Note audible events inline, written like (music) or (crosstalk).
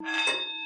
you (laughs)